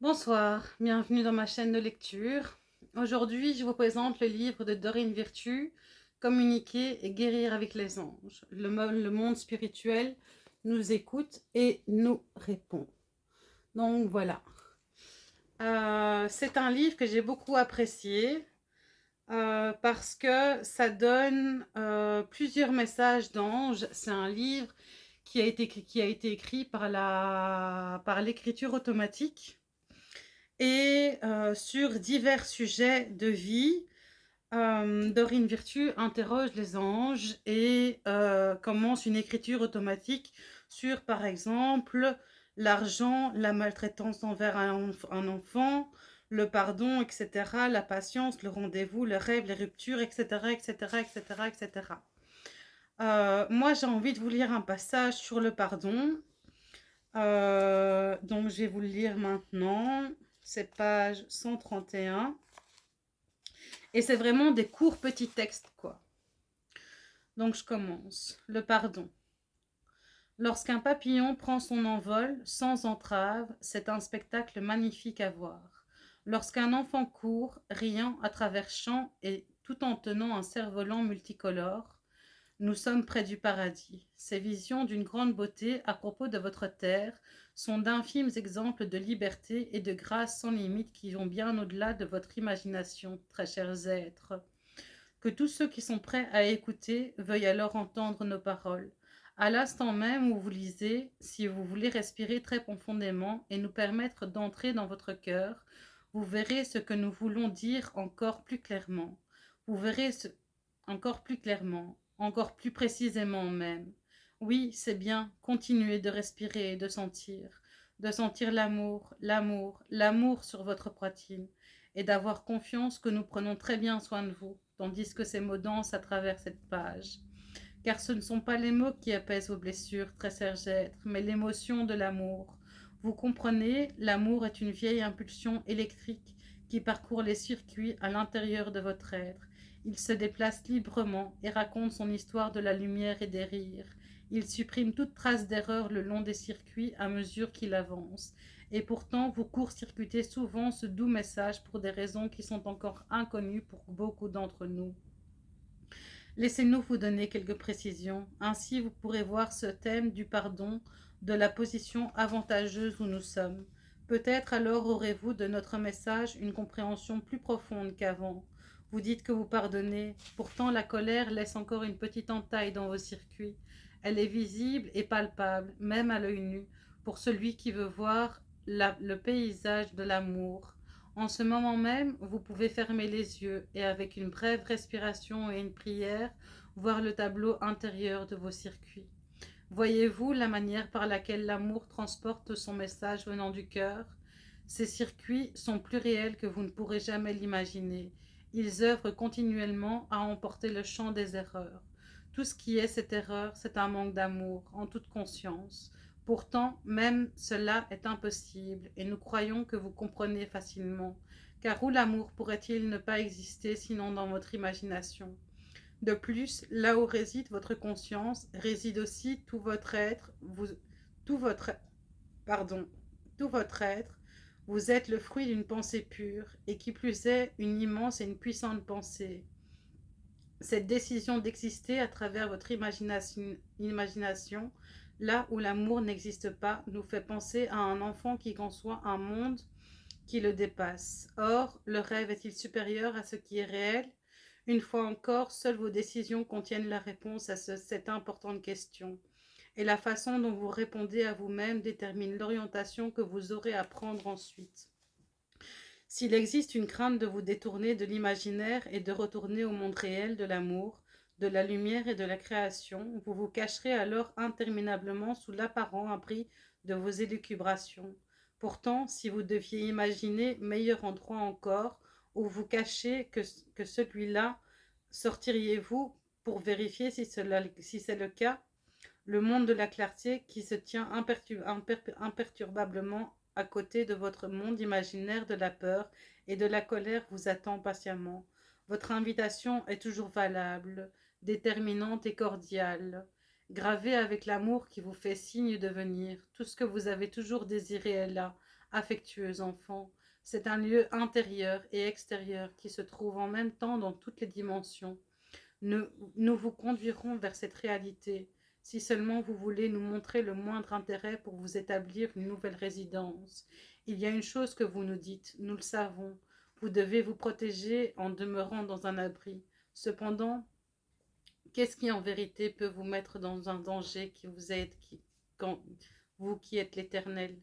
Bonsoir, bienvenue dans ma chaîne de lecture. Aujourd'hui, je vous présente le livre de Dorine Virtue, Communiquer et guérir avec les anges. Le, monde spirituel nous écoute et nous répond. Donc voilà. Euh, c'est un livre que j'ai beaucoup apprécié euh, parce que ça donne euh, plusieurs messages d'anges. C'est un livre qui a été, écrit par l'écriture automatique et euh, sur divers sujets de vie. Euh, Dorine Virtue interroge les anges et euh, commence une écriture automatique sur, par exemple, l'argent, la maltraitance envers un, enfant, le pardon, etc., la patience, le rendez-vous, le rêve, les ruptures, etc., etc., etc., etc. moi, j'ai envie de vous lire un passage sur le pardon. donc, je vais vous le lire maintenant c'est page 131. Et c'est vraiment des courts petits textes, quoi. Donc, je commence. Le pardon. Lorsqu'un papillon prend son envol sans entrave, c'est un spectacle magnifique à voir. Lorsqu'un enfant court, riant à travers champs et tout en tenant un cerf-volant multicolore, nous sommes près du paradis. Ces visions d'une grande beauté à propos de votre terre sont d'infimes exemples de liberté et de grâce sans limite qui vont bien au-delà de votre imagination, très chers êtres. Que tous ceux qui sont prêts à écouter veuillent alors entendre nos paroles. À l'instant même où vous lisez, si vous voulez respirer très profondément et nous permettre d'entrer dans votre cœur, vous verrez ce que nous voulons dire encore plus clairement. Vous verrez encore plus clairement encore plus précisément même. Oui, c'est bien, continuez de respirer et de sentir, de sentir l'amour, l'amour, l'amour sur votre poitrine, et d'avoir confiance que nous prenons très bien soin de vous, tandis que ces mots dansent à travers cette page. Car ce ne sont pas les mots qui apaisent vos blessures, très serge être, mais l'émotion de l'amour. Vous comprenez, l'amour est une vieille impulsion électrique qui parcourt les circuits à l'intérieur de votre être, il se déplace librement et raconte son histoire de la lumière et des rires. Il supprime toute trace d'erreur le long des circuits à mesure qu'il avance. Et pourtant, vous court-circuitez souvent ce doux message pour des raisons qui sont encore inconnues pour beaucoup d'entre nous. Laissez-nous vous donner quelques précisions. Ainsi, vous pourrez voir ce thème du pardon de la position avantageuse où nous sommes. Peut-être alors aurez-vous de notre message une compréhension plus profonde qu'avant. Vous dites que vous pardonnez, pourtant la colère laisse encore une petite entaille dans vos circuits. Elle est visible et palpable, même à l'œil nu, pour celui qui veut voir le paysage de l'amour. En ce moment même, vous pouvez fermer les yeux et avec une brève respiration et une prière, voir le tableau intérieur de vos circuits. Voyez-vous la manière par laquelle l'amour transporte son message venant du cœur? Ces circuits sont plus réels que vous ne pourrez jamais l'imaginer. Ils œuvrent continuellement à emporter le champ des erreurs. Tout ce qui est cette erreur, c'est un manque d'amour, en toute conscience. Pourtant, même cela est impossible, et nous croyons que vous comprenez facilement. Car où l'amour pourrait-il ne pas exister sinon dans votre imagination? De plus, là où réside votre conscience, réside aussi tout votre être, vous, tout votre, pardon, tout votre être, vous êtes le fruit d'une pensée pure, et qui plus est, une immense et une puissante pensée. Cette décision d'exister à travers votre imagination, là où l'amour n'existe pas, nous fait penser à un enfant qui conçoit un monde qui le dépasse. Or, le rêve est-il supérieur à ce qui est réel? Une fois encore, seules vos décisions contiennent la réponse à cette importante question et la façon dont vous répondez à vous-même détermine l'orientation que vous aurez à prendre ensuite. S'il existe une crainte de vous détourner de l'imaginaire et de retourner au monde réel de l'amour, de la lumière et de la création, vous vous cacherez alors interminablement sous l'apparent abri de vos élucubrations. Pourtant, si vous deviez imaginer meilleur endroit encore où vous cachez que, celui-là, sortiriez-vous pour vérifier si c'est le cas? Le monde de la clarté qui se tient imperturbablement à côté de votre monde imaginaire de la peur et de la colère vous attend patiemment. Votre invitation est toujours valable, déterminante et cordiale. Gravée avec l'amour qui vous fait signe de venir, tout ce que vous avez toujours désiré est là, Affectueux enfants, c'est un lieu intérieur et extérieur qui se trouve en même temps dans toutes les dimensions. Nous vous conduirons vers cette réalité, si seulement vous voulez nous montrer le moindre intérêt pour vous établir une nouvelle résidence. Il y a une chose que vous nous dites, nous le savons, vous devez vous protéger en demeurant dans un abri. Cependant, qu'est-ce qui en vérité peut vous mettre dans un danger qui vous aide, vous qui êtes l'Éternel?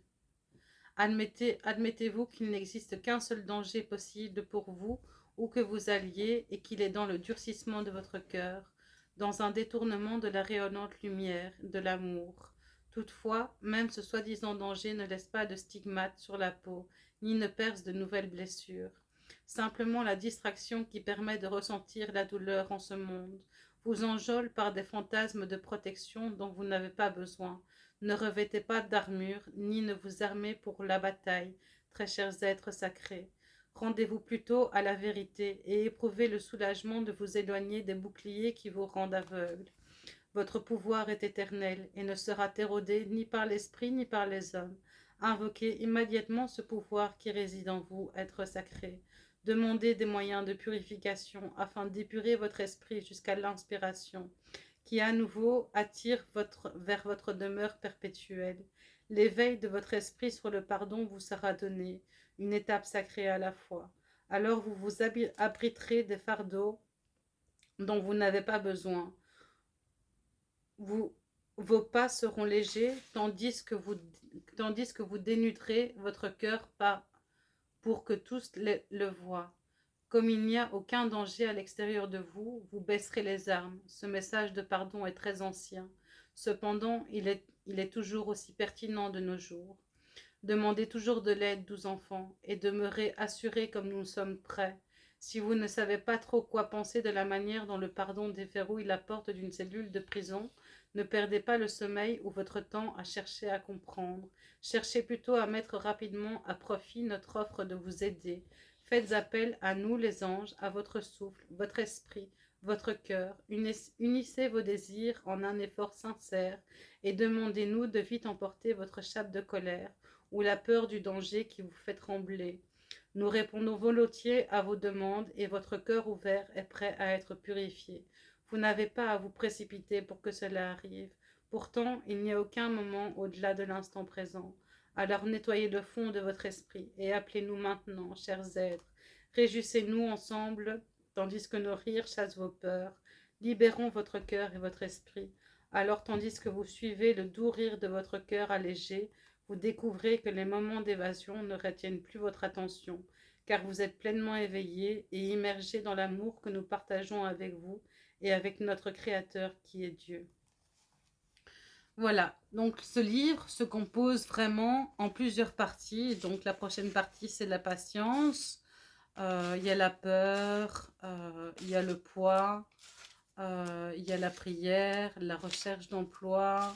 Admettez, Admettez-vous qu'il n'existe qu'un seul danger possible pour vous, où que vous alliez, et qu'il est dans le durcissement de votre cœur, dans un détournement de la rayonnante lumière, de l'amour. Toutefois, même ce soi-disant danger ne laisse pas de stigmates sur la peau, ni ne perce de nouvelles blessures. Simplement la distraction qui permet de ressentir la douleur en ce monde, vous enjôle par des fantasmes de protection dont vous n'avez pas besoin. Ne revêtez pas d'armure, ni ne vous armez pour la bataille, très chers êtres sacrés. Rendez-vous plutôt à la vérité et éprouvez le soulagement de vous éloigner des boucliers qui vous rendent aveugles. Votre pouvoir est éternel et ne sera érodé ni par l'esprit ni par les hommes. Invoquez immédiatement ce pouvoir qui réside en vous, être sacré. Demandez des moyens de purification afin d'épurer votre esprit jusqu'à l'inspiration, qui à nouveau attire vers votre demeure perpétuelle. L'éveil de votre esprit sur le pardon vous sera donné, une étape sacrée à la fois. Alors vous vous abriterez des fardeaux dont vous n'avez pas besoin. Vos pas seront légers, tandis que vous, dénuderez votre cœur pour que tous le, le voient. Comme il n'y a aucun danger à l'extérieur de vous, vous baisserez les armes. Ce message de pardon est très ancien. Cependant, il est, toujours aussi pertinent de nos jours. Demandez toujours de l'aide, doux enfants, et demeurez assurés comme nous sommes prêts. Si vous ne savez pas trop quoi penser de la manière dont le pardon déverrouille la porte d'une cellule de prison, ne perdez pas le sommeil ou votre temps à chercher à comprendre. Cherchez plutôt à mettre rapidement à profit notre offre de vous aider. Faites appel à nous les anges, à votre souffle, votre esprit, votre cœur. Unissez vos désirs en un effort sincère et demandez-nous de vite emporter votre chape de colère ou la peur du danger qui vous fait trembler. Nous répondons volontiers à vos demandes et votre cœur ouvert est prêt à être purifié. Vous n'avez pas à vous précipiter pour que cela arrive. Pourtant, il n'y a aucun moment au-delà de l'instant présent. Alors nettoyez le fond de votre esprit et appelez-nous maintenant, chers êtres. Réjouissez-nous ensemble, tandis que nos rires chassent vos peurs. Libérons votre cœur et votre esprit. Alors, tandis que vous suivez le doux rire de votre cœur allégé, vous découvrez que les moments d'évasion ne retiennent plus votre attention, car vous êtes pleinement éveillé et immergé dans l'amour que nous partageons avec vous et avec notre Créateur qui est Dieu. Voilà, donc ce livre se compose vraiment en plusieurs parties. Donc la prochaine partie, c'est la patience. Euh, il y a la peur, euh, il y a le poids, euh, il y a la prière, la recherche d'emploi,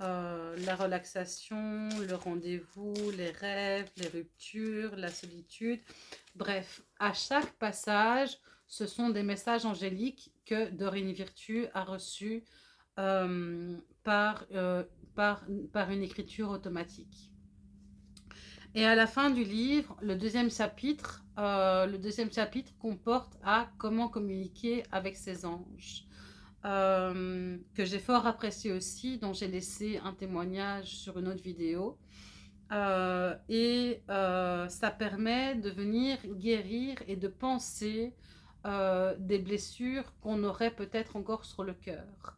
la relaxation, le rendez-vous, les rêves, les ruptures, la solitude. Bref, à chaque passage, ce sont des messages angéliques que Dorine Virtue a reçus par une écriture automatique. Et à la fin du livre, le deuxième chapitre, le deuxième chapitre comporte à comment communiquer avec ses anges. Euh, que j'ai fort apprécié aussi, dont j'ai laissé un témoignage sur une autre vidéo. Euh, et euh, ça permet de venir guérir et de penser des blessures qu'on aurait peut-être encore sur le cœur.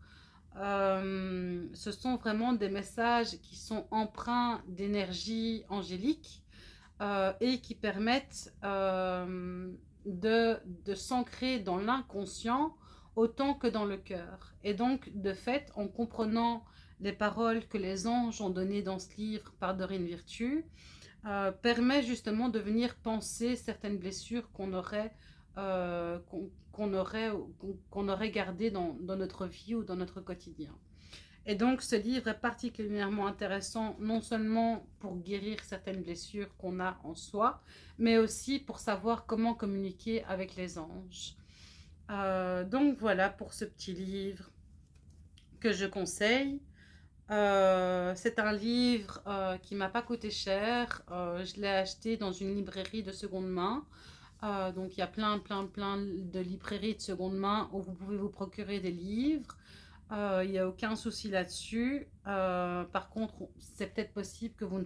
Ce sont vraiment des messages qui sont empreints d'énergie angélique et qui permettent de, de s'ancrer dans l'inconscient autant que dans le cœur. Et donc, de fait, en comprenant les paroles que les anges ont données dans ce livre par Dorine Virtue, euh, permet justement de venir penser certaines blessures qu'on aurait, euh, qu'on aurait, aurait gardées dans, notre vie ou dans notre quotidien. Et donc, ce livre est particulièrement intéressant, non seulement pour guérir certaines blessures qu'on a en soi, mais aussi pour savoir comment communiquer avec les anges. Euh, donc voilà pour ce petit livre que je conseille. Euh, c'est un livre euh, qui m'a pas coûté cher. Je l'ai acheté dans une librairie de seconde main. Donc, il y a plein, plein, plein de librairies de seconde main où vous pouvez vous procurer des livres. Il n'y a aucun souci là-dessus. par contre, c'est peut-être possible que vous ne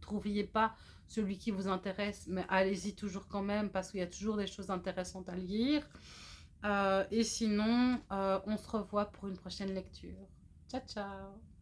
trouviez pas celui qui vous intéresse, mais allez-y toujours quand même parce qu'il y a toujours des choses intéressantes à lire. et sinon, on se revoit pour une prochaine lecture. Ciao, ciao